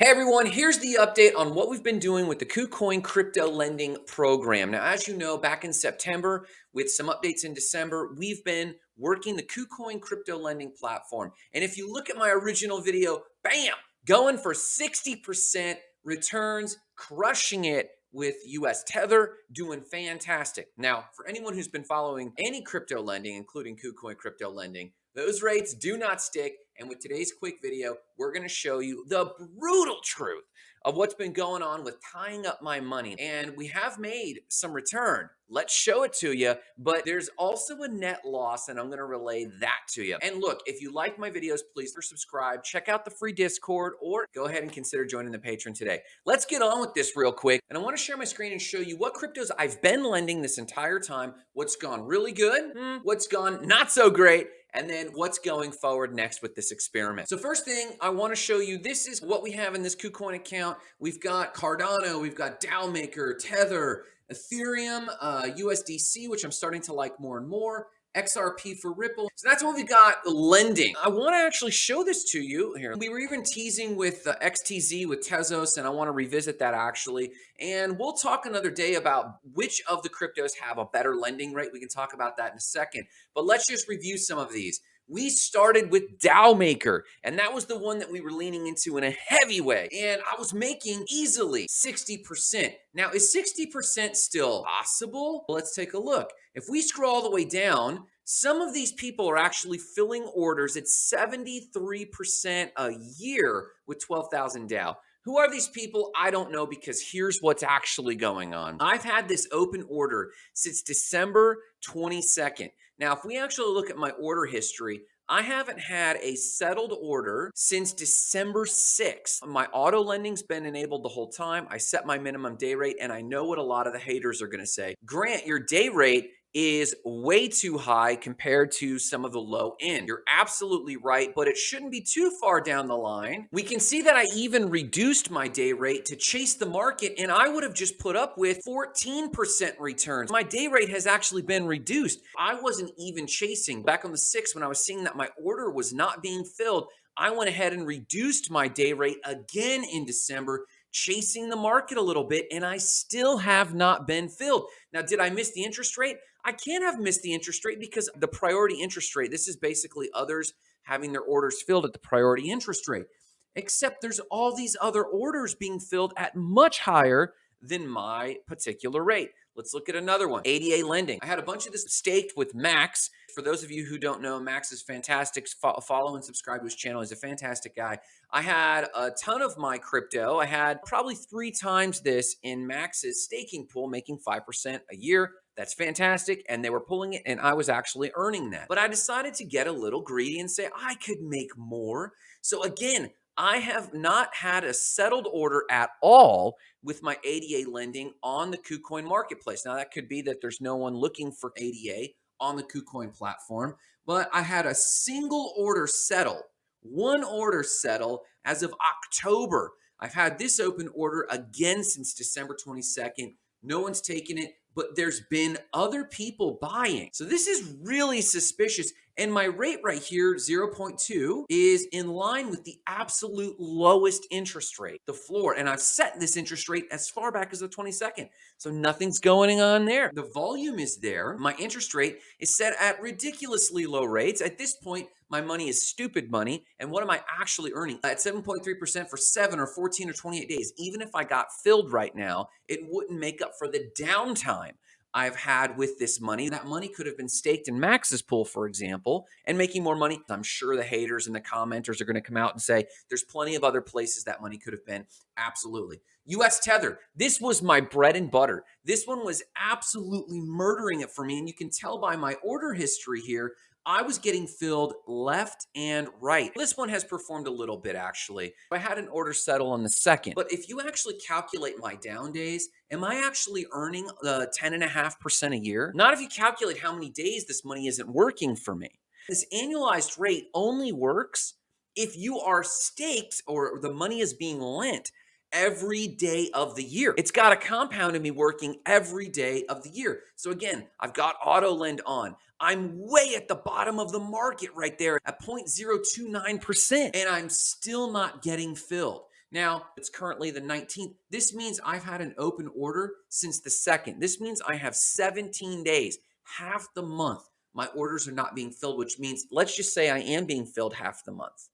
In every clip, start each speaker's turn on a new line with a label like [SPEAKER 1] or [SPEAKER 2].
[SPEAKER 1] Hey everyone, here's the update on what we've been doing with the KuCoin crypto lending program. Now, as you know, back in September with some updates in December, we've been working the KuCoin crypto lending platform. And if you look at my original video, bam, going for 60% returns, crushing it with US Tether, doing fantastic. Now, for anyone who's been following any crypto lending, including KuCoin crypto lending, those rates do not stick. And with today's quick video, we're going to show you the brutal truth of what's been going on with tying up my money. And we have made some return. Let's show it to you. But there's also a net loss, and I'm going to relay that to you. And look, if you like my videos, please subscribe, check out the free Discord, or go ahead and consider joining the Patreon today. Let's get on with this real quick. And I want to share my screen and show you what cryptos I've been lending this entire time, what's gone really good, hmm, what's gone not so great, and then what's going forward next with this experiment. So first thing I want to show you, this is what we have in this KuCoin account. We've got Cardano, we've got DAO Maker, Tether, Ethereum, uh, USDC, which I'm starting to like more and more, XRP for Ripple. So that's what we got lending. I want to actually show this to you here. We were even teasing with uh, XTZ with Tezos, and I want to revisit that actually. And we'll talk another day about which of the cryptos have a better lending rate. We can talk about that in a second. But let's just review some of these we started with DAO Maker, and that was the one that we were leaning into in a heavy way. And I was making easily 60%. Now, is 60% still possible? Let's take a look. If we scroll all the way down, some of these people are actually filling orders at 73% a year with 12,000 DAO. Who are these people? I don't know because here's what's actually going on. I've had this open order since December 22nd. Now, if we actually look at my order history, I haven't had a settled order since December 6th. My auto lending's been enabled the whole time. I set my minimum day rate and I know what a lot of the haters are going to say. Grant, your day rate is way too high compared to some of the low end. You're absolutely right, but it shouldn't be too far down the line. We can see that I even reduced my day rate to chase the market and I would have just put up with 14% returns. My day rate has actually been reduced. I wasn't even chasing. Back on the 6th when I was seeing that my order was not being filled, I went ahead and reduced my day rate again in December chasing the market a little bit and I still have not been filled. Now, did I miss the interest rate? I can't have missed the interest rate because the priority interest rate, this is basically others having their orders filled at the priority interest rate, except there's all these other orders being filled at much higher than my particular rate. Let's look at another one, ADA lending. I had a bunch of this staked with Max. For those of you who don't know, Max is fantastic. Follow and subscribe to his channel. He's a fantastic guy. I had a ton of my crypto. I had probably three times this in Max's staking pool, making 5% a year. That's fantastic. And they were pulling it, and I was actually earning that. But I decided to get a little greedy and say, I could make more. So again, I have not had a settled order at all with my ADA lending on the KuCoin marketplace. Now, that could be that there's no one looking for ADA on the KuCoin platform, but I had a single order settle, one order settle as of October. I've had this open order again since December 22nd. No one's taken it but there's been other people buying. So this is really suspicious. And my rate right here, 0.2, is in line with the absolute lowest interest rate, the floor. And I've set this interest rate as far back as the 22nd. So nothing's going on there. The volume is there. My interest rate is set at ridiculously low rates. At this point, my money is stupid money. And what am I actually earning? At 7.3% for 7 or 14 or 28 days, even if I got filled right now, it wouldn't make up for the downtime I've had with this money. That money could have been staked in Max's pool, for example, and making more money. I'm sure the haters and the commenters are going to come out and say there's plenty of other places that money could have been. Absolutely. US Tether, this was my bread and butter. This one was absolutely murdering it for me. And you can tell by my order history here I was getting filled left and right. This one has performed a little bit actually. I had an order settle on the second, but if you actually calculate my down days, am I actually earning uh, the 10.5% a year? Not if you calculate how many days this money isn't working for me. This annualized rate only works if you are staked or the money is being lent every day of the year. It's got a compound in me working every day of the year. So again, I've got auto lend on. I'm way at the bottom of the market right there at 0.029%, and I'm still not getting filled. Now, it's currently the 19th. This means I've had an open order since the 2nd. This means I have 17 days, half the month. My orders are not being filled, which means let's just say I am being filled half the month.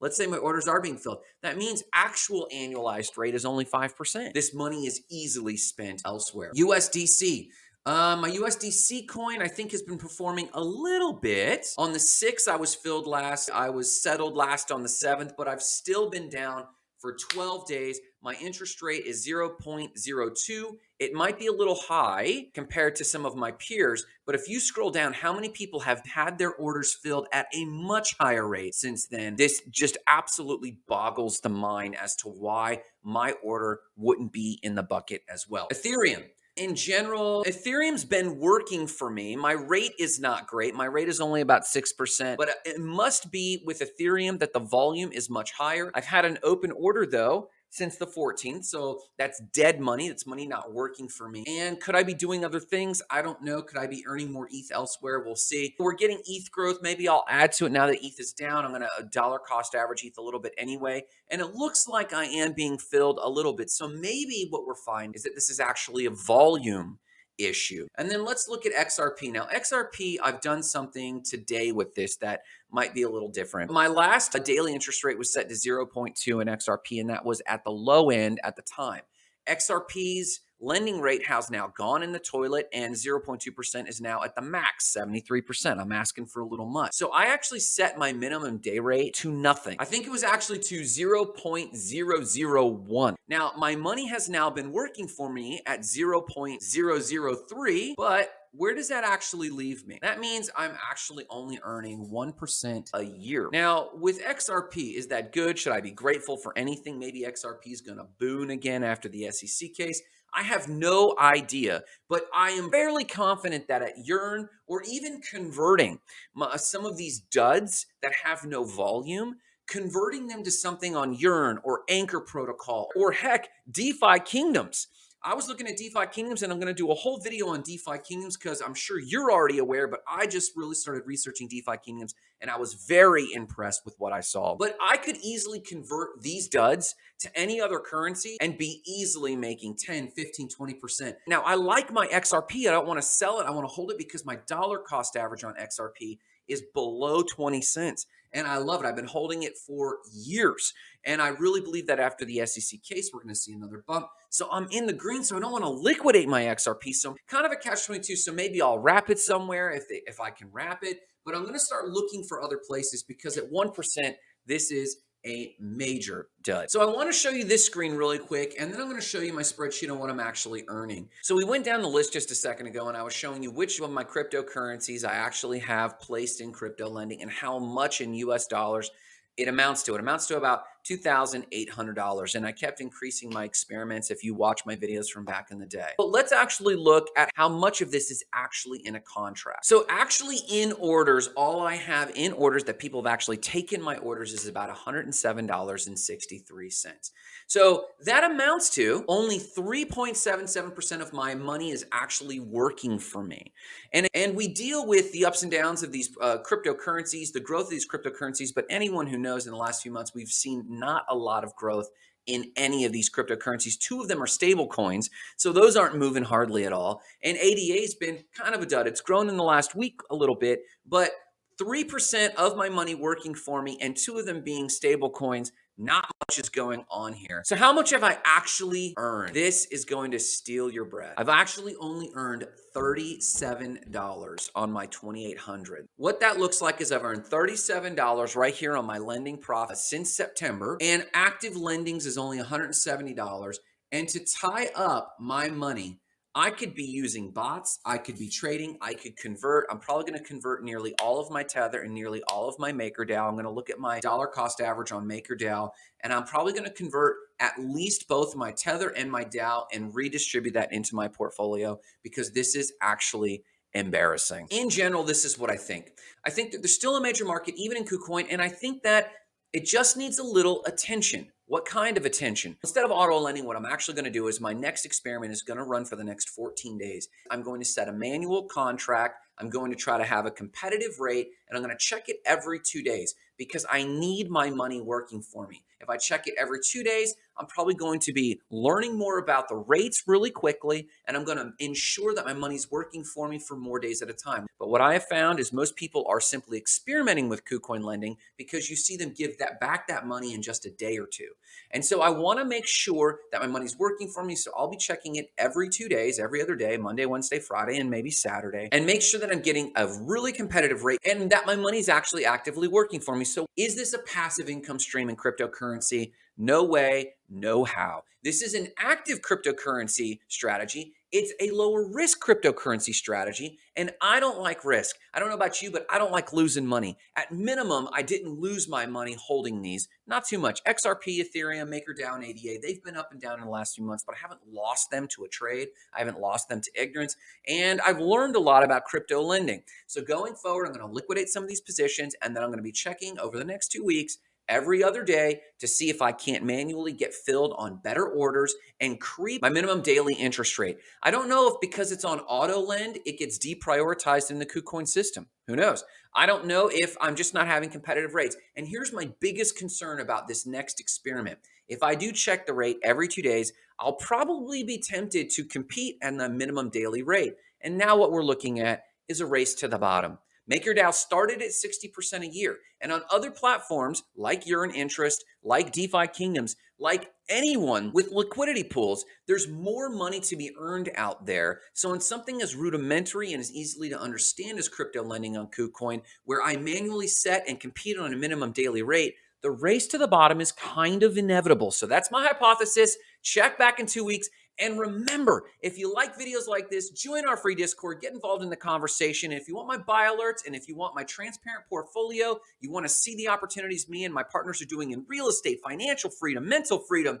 [SPEAKER 1] Let's say my orders are being filled. That means actual annualized rate is only 5%. This money is easily spent elsewhere. USDC. Uh, my USDC coin, I think, has been performing a little bit. On the 6th, I was filled last. I was settled last on the 7th, but I've still been down for 12 days. My interest rate is 0.02. It might be a little high compared to some of my peers, but if you scroll down, how many people have had their orders filled at a much higher rate since then? This just absolutely boggles the mind as to why my order wouldn't be in the bucket as well. Ethereum in general, Ethereum's been working for me. My rate is not great. My rate is only about 6%, but it must be with Ethereum that the volume is much higher. I've had an open order though since the 14th. So that's dead money. That's money not working for me. And could I be doing other things? I don't know. Could I be earning more ETH elsewhere? We'll see. We're getting ETH growth. Maybe I'll add to it now that ETH is down. I'm going to uh, dollar cost average ETH a little bit anyway. And it looks like I am being filled a little bit. So maybe what we're finding is that this is actually a volume issue. And then let's look at XRP. Now, XRP, I've done something today with this that might be a little different. My last uh, daily interest rate was set to 0.2 in XRP, and that was at the low end at the time. XRP's lending rate has now gone in the toilet and 0.2% is now at the max, 73%. I'm asking for a little much. So I actually set my minimum day rate to nothing. I think it was actually to 0.001. Now, my money has now been working for me at 0.003, but where does that actually leave me? That means I'm actually only earning 1% a year. Now, with XRP, is that good? Should I be grateful for anything? Maybe XRP is going to boon again after the SEC case. I have no idea, but I am fairly confident that at Yearn or even converting my, some of these duds that have no volume, converting them to something on Yearn or Anchor Protocol or heck, DeFi Kingdoms I was looking at DeFi Kingdoms and I'm going to do a whole video on DeFi Kingdoms because I'm sure you're already aware, but I just really started researching DeFi Kingdoms and I was very impressed with what I saw. But I could easily convert these duds to any other currency and be easily making 10, 15, 20%. Now, I like my XRP. I don't want to sell it. I want to hold it because my dollar cost average on XRP is below 20 cents. And I love it. I've been holding it for years. And I really believe that after the SEC case, we're going to see another bump. So I'm in the green, so I don't want to liquidate my XRP. So kind of a catch 22. So maybe I'll wrap it somewhere if, they, if I can wrap it. But I'm going to start looking for other places because at 1%, this is a major dud. So I want to show you this screen really quick, and then I'm going to show you my spreadsheet on what I'm actually earning. So we went down the list just a second ago, and I was showing you which of my cryptocurrencies I actually have placed in crypto lending and how much in US dollars it amounts to. It amounts to about $2,800. And I kept increasing my experiments if you watch my videos from back in the day. But let's actually look at how much of this is actually in a contract. So actually in orders, all I have in orders that people have actually taken my orders is about $107.63. So that amounts to only 3.77% of my money is actually working for me. And, and we deal with the ups and downs of these uh, cryptocurrencies, the growth of these cryptocurrencies, but anyone who knows in the last few months, we've seen not a lot of growth in any of these cryptocurrencies. Two of them are stable coins, so those aren't moving hardly at all. And ADA's been kind of a dud. It's grown in the last week a little bit, but 3% of my money working for me and two of them being stable coins not much is going on here. So how much have I actually earned? This is going to steal your breath. I've actually only earned $37 on my 2800. What that looks like is I've earned $37 right here on my lending profit since September and active lendings is only $170. And to tie up my money, I could be using bots. I could be trading. I could convert. I'm probably going to convert nearly all of my Tether and nearly all of my MakerDAO. I'm going to look at my dollar cost average on MakerDAO, and I'm probably going to convert at least both my Tether and my DAO and redistribute that into my portfolio because this is actually embarrassing. In general, this is what I think. I think that there's still a major market, even in KuCoin, and I think that it just needs a little attention. What kind of attention? Instead of auto lending, what I'm actually going to do is my next experiment is going to run for the next 14 days. I'm going to set a manual contract. I'm going to try to have a competitive rate and I'm going to check it every two days. Because I need my money working for me. If I check it every two days, I'm probably going to be learning more about the rates really quickly, and I'm going to ensure that my money's working for me for more days at a time. But what I have found is most people are simply experimenting with KuCoin lending because you see them give that back that money in just a day or two. And so I want to make sure that my money's working for me. So I'll be checking it every two days, every other day, Monday, Wednesday, Friday, and maybe Saturday, and make sure that I'm getting a really competitive rate and that my money's actually actively working for me. So is this a passive income stream in cryptocurrency? No way, no how. This is an active cryptocurrency strategy. It's a lower risk cryptocurrency strategy, and I don't like risk. I don't know about you, but I don't like losing money. At minimum, I didn't lose my money holding these. Not too much. XRP, Ethereum, MakerDAO, ADA, they've been up and down in the last few months, but I haven't lost them to a trade. I haven't lost them to ignorance, and I've learned a lot about crypto lending. So going forward, I'm going to liquidate some of these positions, and then I'm going to be checking over the next two weeks every other day to see if I can't manually get filled on better orders and creep my minimum daily interest rate. I don't know if because it's on auto lend, it gets deprioritized in the KuCoin system. Who knows? I don't know if I'm just not having competitive rates. And here's my biggest concern about this next experiment. If I do check the rate every two days, I'll probably be tempted to compete at the minimum daily rate. And now what we're looking at is a race to the bottom. MakerDAO started at 60% a year. And on other platforms like Yearn Interest, like DeFi Kingdoms, like anyone with liquidity pools, there's more money to be earned out there. So in something as rudimentary and as easily to understand as crypto lending on KuCoin, where I manually set and compete on a minimum daily rate, the race to the bottom is kind of inevitable. So that's my hypothesis. Check back in two weeks and remember, if you like videos like this, join our free Discord, get involved in the conversation. And if you want my buy alerts and if you want my transparent portfolio, you want to see the opportunities me and my partners are doing in real estate, financial freedom, mental freedom,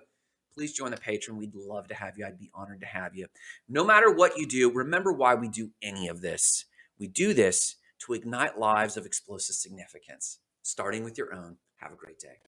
[SPEAKER 1] please join the Patreon. We'd love to have you. I'd be honored to have you. No matter what you do, remember why we do any of this. We do this to ignite lives of explosive significance, starting with your own. Have a great day.